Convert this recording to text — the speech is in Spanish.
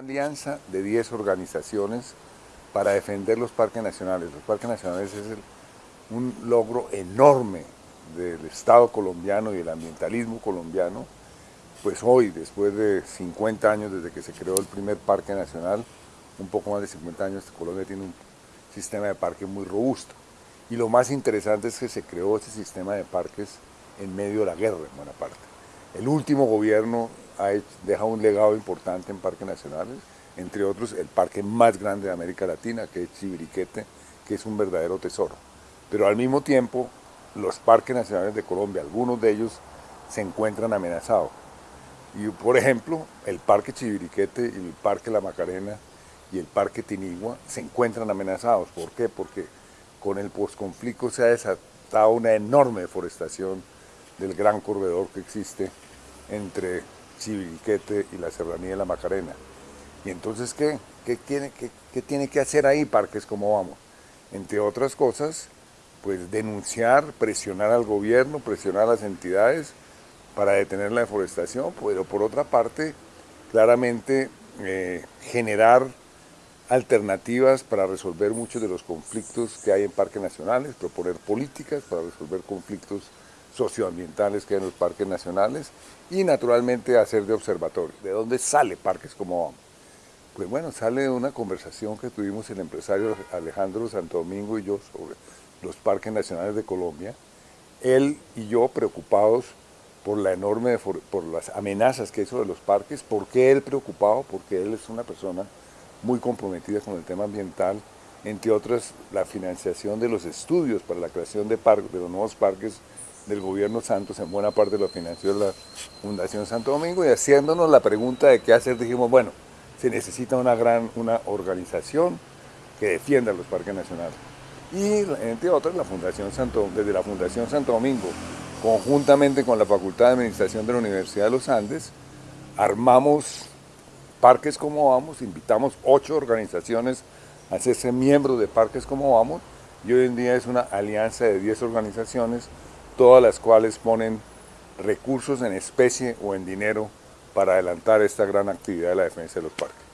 alianza de 10 organizaciones para defender los parques nacionales. Los parques nacionales es un logro enorme del Estado colombiano y el ambientalismo colombiano, pues hoy, después de 50 años desde que se creó el primer parque nacional, un poco más de 50 años, Colombia tiene un sistema de parques muy robusto. Y lo más interesante es que se creó ese sistema de parques en medio de la guerra, en buena parte. El último gobierno ha deja un legado importante en parques nacionales, entre otros el parque más grande de América Latina, que es Chibiriquete, que es un verdadero tesoro. Pero al mismo tiempo, los parques nacionales de Colombia, algunos de ellos se encuentran amenazados. Y por ejemplo, el Parque Chibiriquete y el Parque La Macarena y el Parque Tinigua se encuentran amenazados. ¿Por qué? Porque con el posconflicto se ha desatado una enorme deforestación del gran corredor que existe entre Chibiriquete y la Serranía de la Macarena. Y entonces, ¿qué? ¿Qué tiene, qué tiene que hacer ahí parques como vamos? Entre otras cosas, pues denunciar, presionar al gobierno, presionar a las entidades para detener la deforestación, pero por otra parte, claramente eh, generar alternativas para resolver muchos de los conflictos que hay en parques nacionales, proponer políticas para resolver conflictos socioambientales que hay en los parques nacionales y naturalmente hacer de observatorio. ¿De dónde sale parques como Pues bueno, sale de una conversación que tuvimos el empresario Alejandro Santo Domingo y yo sobre los parques nacionales de Colombia, él y yo preocupados por la enorme, por las amenazas que hizo de los parques, ¿por qué él preocupado? Porque él es una persona muy comprometida con el tema ambiental, entre otras la financiación de los estudios para la creación de, parques, de los nuevos parques del gobierno Santos, en buena parte lo financió la Fundación Santo Domingo, y haciéndonos la pregunta de qué hacer, dijimos, bueno, se necesita una gran una organización que defienda los parques nacionales y entre otras la Fundación Santo, desde la Fundación Santo Domingo, conjuntamente con la Facultad de Administración de la Universidad de los Andes, armamos Parques Como Vamos, invitamos ocho organizaciones a hacerse miembros de Parques Como Vamos y hoy en día es una alianza de 10 organizaciones, todas las cuales ponen recursos en especie o en dinero para adelantar esta gran actividad de la defensa de los parques.